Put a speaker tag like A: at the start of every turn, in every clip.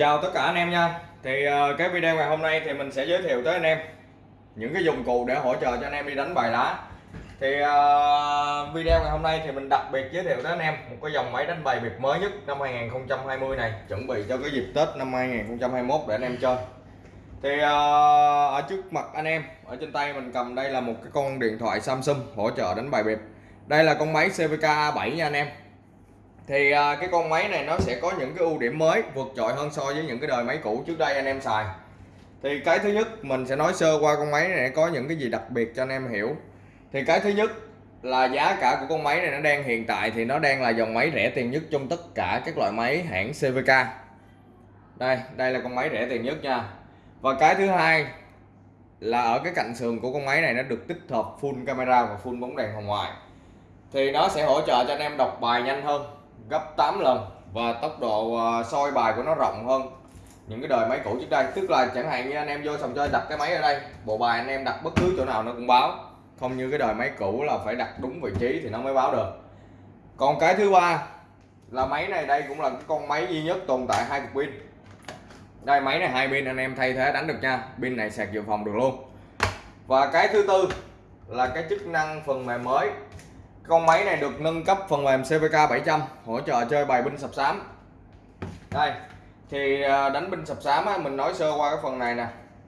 A: Chào tất cả anh em nha. Thì ờ, cái video ngày hôm nay thì mình sẽ giới thiệu tới anh em Những cái dụng cụ để hỗ trợ cho anh em đi đánh bài lá Thì uh, video ngày hôm nay thì mình đặc biệt giới thiệu tới anh em Một cái dòng máy đánh bài biệt mới nhất năm 2020 này Chuẩn bị cho cái dịp Tết năm 2021 để anh em chơi. Thì uh, ở trước mặt anh em Ở trên tay mình cầm đây là một cái con điện thoại Samsung hỗ trợ đánh bài biệt Đây là con máy CVK A7 nha anh em thì à, cái con máy này nó sẽ có những cái ưu điểm mới vượt trội hơn so với những cái đời máy cũ trước đây anh em xài. Thì cái thứ nhất mình sẽ nói sơ qua con máy này có những cái gì đặc biệt cho anh em hiểu. Thì cái thứ nhất là giá cả của con máy này nó đang hiện tại thì nó đang là dòng máy rẻ tiền nhất trong tất cả các loại máy hãng CVK đây đây là con máy rẻ tiền nhất nha. Và cái thứ hai là ở cái cạnh sườn của con máy này nó được tích hợp full camera và full bóng đèn hồng ngoại. Thì nó sẽ hỗ trợ cho anh em đọc bài nhanh hơn gấp 8 lần và tốc độ ờ, soi bài của nó rộng hơn. Những cái đời máy cũ trước đây, tức là chẳng hạn như anh em vô sòng chơi đặt cái máy ở đây, bộ bài anh em đặt bất cứ chỗ nào nó cũng báo. Không như cái đời máy cũ là phải đặt đúng vị trí thì nó mới báo được. Còn cái thứ ba là máy này, đây cũng là cái con máy duy nhất tồn tại hai cục pin. Đây, máy này hai pin, anh em thay thế đánh được nha. Pin này sạc dự phòng được luôn. Và cái thứ tư là cái chức năng phần mềm mới con máy này được nâng cấp phần mềm CVK 700 hỗ trợ chơi bài binh sập sám đây thì à, đánh binh sập sám á, mình nói sơ qua cái phần này nè.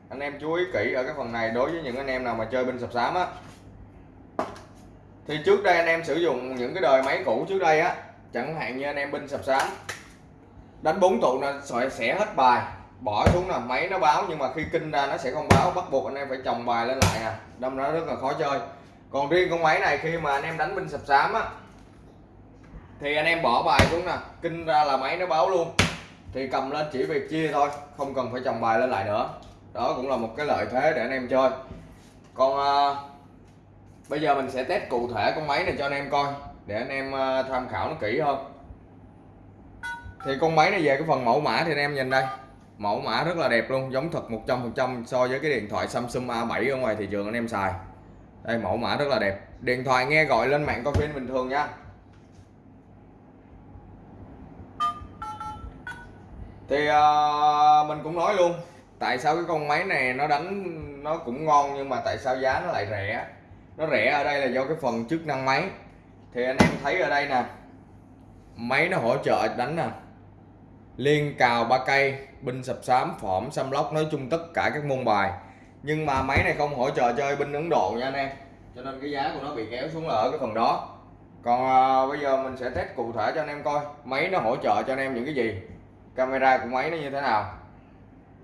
A: Anh em chú ý kỹ ở cái phần này đối với những anh em nào mà chơi binh sập sám á. Thì trước đây anh em sử dụng những cái đời máy cũ trước đây á chẳng hạn như anh em binh sập sám đánh bốn tụ là sẽ hết bài bỏ xuống là máy nó báo nhưng mà khi kinh ra nó sẽ không báo bắt buộc anh em phải chồng bài lên lại nè. Đâm nó rất là khó chơi còn riêng con máy này khi mà anh em đánh binh sập sám á thì anh em bỏ bài xuống nè kinh ra là máy nó báo luôn. Thì cầm lên chỉ việc chia thôi không cần phải chồng bài lên lại nữa. Đó cũng là một cái lợi thế để anh em chơi. Còn à, bây giờ mình sẽ test cụ thể con máy này cho anh em coi để anh em à, tham khảo nó kỹ hơn. Thì con máy này về cái phần mẫu mã thì anh em nhìn đây. Mẫu mã rất là đẹp luôn giống thật 100% so với cái điện thoại Samsung A7 ở ngoài thị trường anh em xài đây mẫu mã rất là đẹp. Điện thoại nghe gọi lên mạng coi phim bình thường nha. Thì uh, mình cũng nói luôn tại sao cái con máy này nó đánh nó cũng ngon nhưng mà tại sao giá nó lại rẻ? Nó rẻ ở đây là do cái phần chức năng máy. Thì anh em thấy ở đây nè máy nó hỗ trợ đánh nè. Liên cào ba cây binh sập sám phỏm xăm lóc nói chung tất cả các môn bài nhưng mà máy này không hỗ trợ chơi binh Ấn Độ nha anh em. Cho nên cái giá của nó bị kéo xuống là ở cái phần đó. Còn à, bây giờ mình sẽ test cụ thể cho anh em coi. Máy nó hỗ trợ cho anh em những cái gì? Camera của máy nó như thế nào?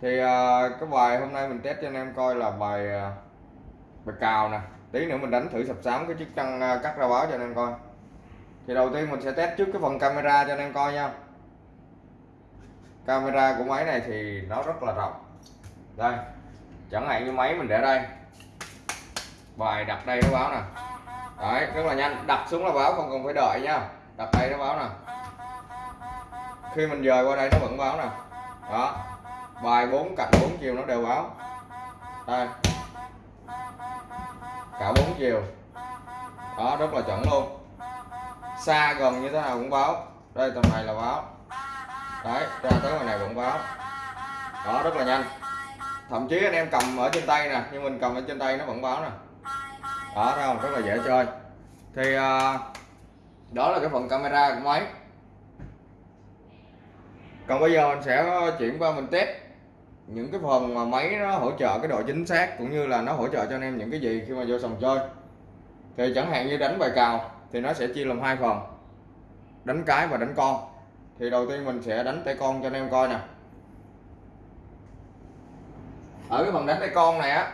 A: Thì à, cái bài hôm nay mình test cho anh em coi là bài à, bài cào nè. Tí nữa mình đánh thử sập sám cái chức năng à, cắt ra báo cho anh em coi. Thì đầu tiên mình sẽ test trước cái phần camera cho anh em coi nha. Camera của máy này thì nó rất là rộng. Đây chẳng hạn như máy mình để đây. Bài đặt đây nó báo nè. Đấy, rất là nhanh. Đặt xuống là báo, không cần phải đợi nha. Đặt đây nó báo nè. Khi mình dời qua đây nó vẫn báo nè. Đó. Bài bốn cạnh bốn chiều nó đều báo. Đây. Cả bốn chiều. Đó, rất là chuẩn luôn. Xa gần như thế nào cũng báo. Đây, tầm này là báo. Đấy, ra tới ngoài này vẫn báo. Đó, rất là nhanh thậm chí anh em cầm ở trên tay nè nhưng mình cầm ở trên tay nó vẫn báo nè. Đó thấy không? Rất là dễ chơi. Thì à, đó là cái phần camera của máy. Còn bây giờ mình sẽ chuyển qua mình test những cái phần mà máy nó hỗ trợ cái độ chính xác cũng như là nó hỗ trợ cho anh em những cái gì khi mà vô sòng chơi. Thì chẳng hạn như đánh bài cào thì nó sẽ chia làm hai phần đánh cái và đánh con. Thì đầu tiên mình sẽ đánh tay con cho anh em coi nè ở cái phần đánh tay con này á,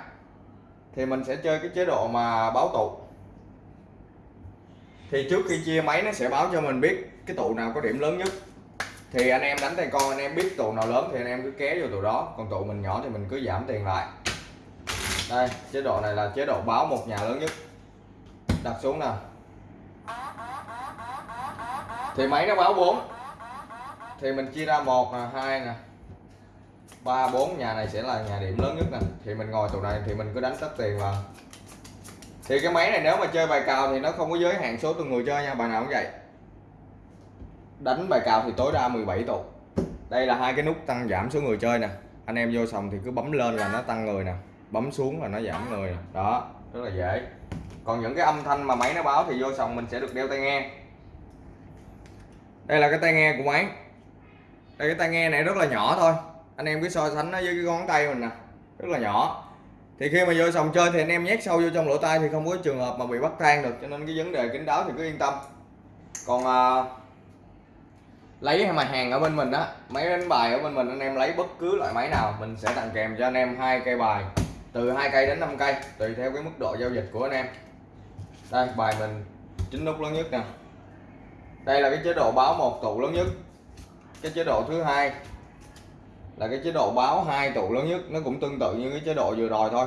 A: thì mình sẽ chơi cái chế độ mà báo tụ. Thì trước khi chia máy nó sẽ báo cho mình biết cái tụ nào có điểm lớn nhất. Thì anh em đánh tay con, anh em biết tụ nào lớn thì anh em cứ ké vô tụ đó. Còn tụ mình nhỏ thì mình cứ giảm tiền lại. Đây, chế độ này là chế độ báo một nhà lớn nhất. Đặt xuống nè thì máy nó báo 4 thì mình chia ra một nè, hai nè ba, bốn, nhà này sẽ là nhà điểm lớn nhất nè. Thì mình ngồi tụ này thì mình cứ đánh tất tiền vào. Thì cái máy này nếu mà chơi bài cào thì nó không có giới hạn số từng người chơi nha, bài nào cũng vậy. Đánh bài cào thì tối đa 17 tụ. Đây là hai cái nút tăng giảm số người chơi nè. Anh em vô sòng thì cứ bấm lên là nó tăng người nè. Bấm xuống là nó giảm người nè. Đó, rất là dễ. Còn những cái âm thanh mà máy nó báo thì vô sòng mình sẽ được đeo tai nghe. Đây là cái tai nghe của máy. Đây, cái tai nghe này rất là nhỏ thôi anh em cứ so sánh nó với cái ngón tay mình nè rất là nhỏ. Thì khi mà vô sòng chơi thì anh em nhét sâu vô trong lỗ tai thì không có trường hợp mà bị bắt tan được cho nên cái vấn đề kính đáo thì cứ yên tâm. Còn à, lấy mà hàng ở bên mình á máy đánh bài ở bên mình anh em lấy bất cứ loại máy nào mình sẽ tặng kèm cho anh em hai cây bài từ hai cây đến 5 cây tùy theo cái mức độ giao dịch của anh em. Đây bài mình chính nút lớn nhất nè. Đây là cái chế độ báo một tụ lớn nhất. Cái chế độ thứ hai là cái chế độ báo hai tụ lớn nhất, nó cũng tương tự như cái chế độ vừa rồi thôi.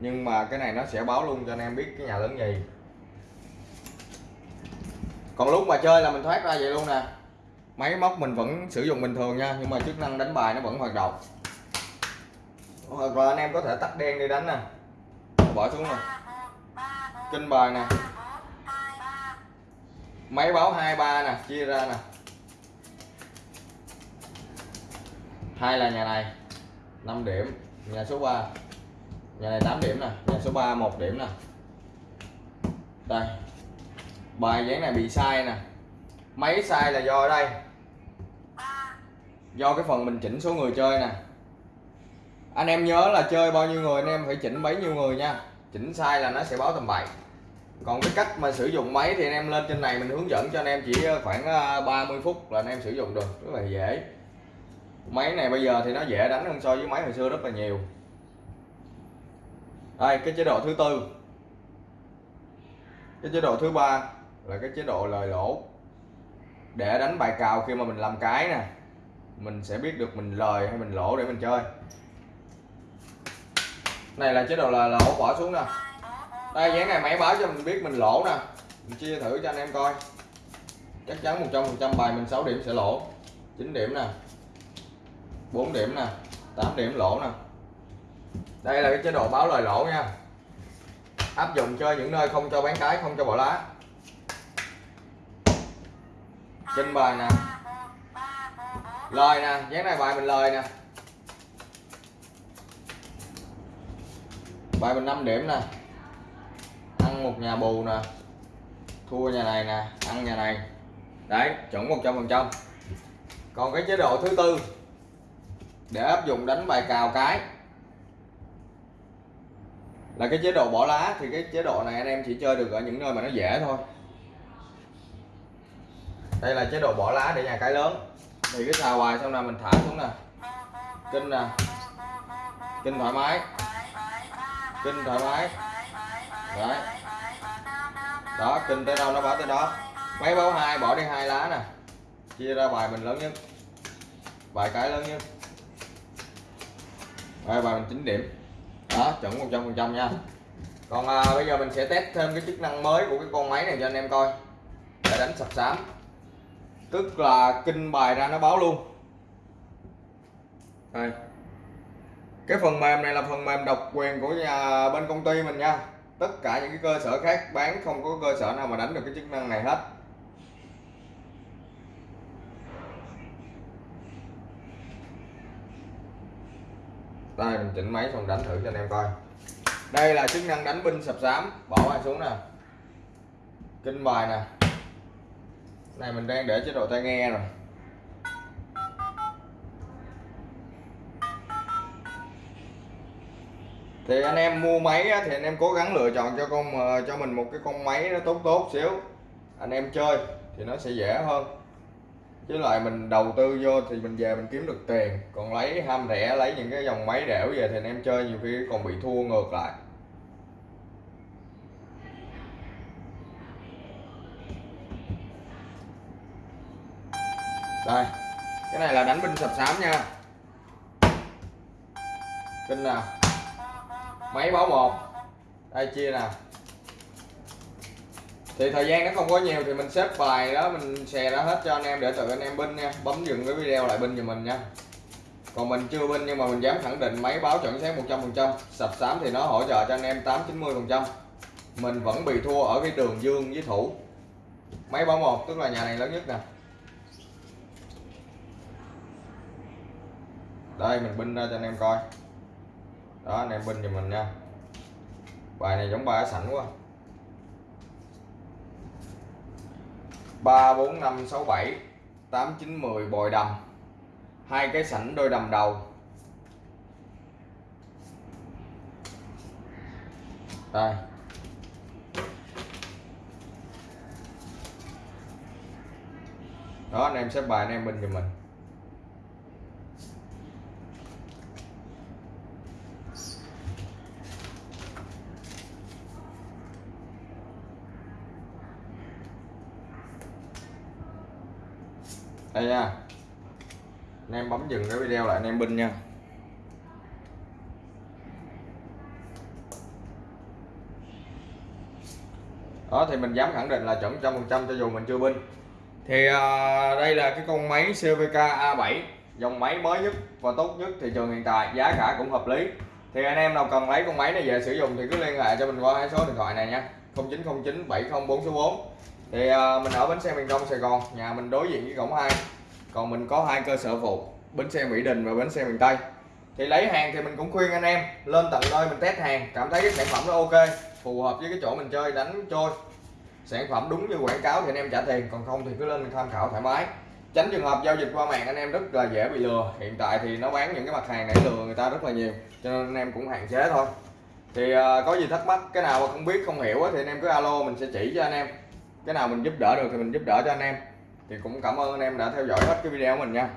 A: Nhưng mà cái này nó sẽ báo luôn cho anh em biết cái nhà lớn gì. Còn lúc mà chơi là mình thoát ra vậy luôn nè. Máy móc mình vẫn sử dụng bình thường nha, nhưng mà chức năng đánh bài nó vẫn hoạt động. Ờ, Hoặc là anh em có thể tắt đen đi đánh nè. Bỏ xuống nè. Kinh bài nè. Máy báo 23 nè, chia ra nè. Hai là nhà này 5 điểm, nhà số 3 nhà này 8 điểm nè, nhà số 3 1 điểm nè. Đây, bài dáng này bị sai nè. Máy sai là do đây. Do cái phần mình chỉnh số người chơi nè. Anh em nhớ là chơi bao nhiêu người, anh em phải chỉnh bấy nhiêu người nha. Chỉnh sai là nó sẽ báo tầm bậy. Còn cái cách mà sử dụng máy thì anh em lên trên này mình hướng dẫn cho anh em chỉ khoảng ờ, 30 phút là anh em sử dụng được, rất là dễ máy này bây giờ thì nó dễ đánh hơn so với máy hồi xưa rất là nhiều. Đây, cái chế độ thứ tư. Cái chế độ thứ ba là cái chế độ lời lỗ. Để đánh bài cào khi mà mình làm cái nè, mình sẽ biết được mình lời hay mình lỗ để mình chơi. Này là chế độ là lỗ, bỏ xuống nè. Đây dáng này máy báo cho mình biết mình lỗ nè. Mình chia thử cho anh em coi. Chắc chắn 100 phần trăm bài mình 6 điểm sẽ lỗ. 9 điểm nè. 4 điểm nè 8 điểm lỗ nè. Đây là cái chế độ báo lời lỗ nha. Áp dụng cho những nơi không cho bán cái, không cho bỏ lá trên bài nè. Lời nè, dán này bài mình lời nè. Bài mình 5 điểm nè. Ăn một nhà bù nè. Thua nhà này nè, ăn nhà này. Đấy, chuẩn 100 phần trăm. Còn cái chế độ thứ tư để áp dụng đánh bài cào cái. Là cái chế độ bỏ lá thì cái chế độ này anh em chỉ chơi được ở những nơi mà nó dễ thôi. Đây là chế độ bỏ lá để nhà cái lớn. Thì cái xào hoài xong là mình thả xuống nè. Kinh nè. Kinh thoải mái. Kinh thoải mái. Đấy. Đó, kinh tới đâu nó báo tới đó. Máy báo hai, bỏ đi hai lá nè. Chia ra bài mình lớn nhất. Bài cái lớn nhất rồi bài mình 9 điểm. Đó chuẩn 100 phần trăm nha. Còn à, bây giờ mình sẽ test thêm cái chức năng mới của cái con máy này cho anh em coi. Để đánh sập sám. Tức là kinh bài ra nó báo luôn. Đây. Cái phần mềm này là phần mềm độc quyền của nhà bên công ty mình nha. Tất cả những cái cơ sở khác bán không có cơ sở nào mà đánh được cái chức năng này hết. Đây mình chỉnh máy xong đánh thử cho anh em coi. Đây là chức năng đánh binh sập sám, bỏ bài xuống nè. Kinh bài nè. Này mình đang để chế độ tai nghe rồi. Thì anh em mua máy thì anh em cố gắng lựa chọn cho con ờ, cho mình một cái con máy nó tốt tốt xíu. Anh em chơi thì nó sẽ dễ hơn chứ lại mình đầu tư vô thì mình về mình kiếm được tiền. Còn lấy ham rẻ, lấy những cái dòng máy đẻo về thì anh em chơi nhiều khi còn bị thua ngược lại. Đây, cái này là đánh binh sập sám nha. Kinh nào. Máy báo một. Đây, chia nè thì thời gian nó không có nhiều thì mình xếp bài đó, mình xè ra hết cho anh em để tự anh em binh nha, bấm dừng cái video lại binh cho mình nha. Còn mình chưa binh nhưng mà mình dám khẳng định máy báo chuẩn xác 100% sập sám thì nó hỗ trợ cho anh em 8 90% mình vẫn bị thua ở cái đường dương với thủ. Máy báo một, tức là nhà này lớn nhất nè. Đây, mình binh ra cho anh em coi. Đó, anh em binh giùm mình nha. Bài này giống bài sẵn quá. Ba bốn năm sáu bảy, tám chín mười bồi đầm. Hai cái sảnh đôi đầm đầu. Đây. Đó, anh em xếp bài anh em binh giùm mình. Đây nha. Anh em bấm dừng cái video lại anh em binh nha. Đó thì mình dám khẳng định là chuẩn trăm phần trăm cho dù mình chưa binh. Thì à, đây là cái con máy CVK A7 dòng máy mới nhất và tốt nhất thị trường hiện tại giá cả cũng hợp lý. Thì anh em nào cần lấy con máy này về sử dụng thì cứ liên hệ cho mình qua hai số điện thoại này nha. 0909 704 số 4 thì à, mình ở bến xe miền Đông Sài Gòn nhà mình đối diện với cổng 2 còn mình có hai cơ sở phụ bến xe Mỹ Đình và bến xe miền Tây. Thì lấy hàng thì mình cũng khuyên anh em lên tận nơi mình test hàng cảm thấy cái sản phẩm nó ok phù hợp với cái chỗ mình chơi đánh trôi. Sản phẩm đúng như quảng cáo thì anh em trả tiền còn không thì cứ lên tham khảo thoải mái. Tránh trường hợp giao dịch qua mạng anh em rất là dễ bị lừa. Hiện tại thì nó bán những cái mặt hàng này lừa người ta rất là nhiều cho nên anh em cũng hạn chế thôi. Thì uh, có gì thắc mắc cái nào mà không biết không hiểu thì anh em cứ alo mình sẽ chỉ cho anh em cái nào mình giúp đỡ được thì mình giúp đỡ cho anh em. Thì cũng cảm ơn anh em đã theo dõi hết cái video của mình nha.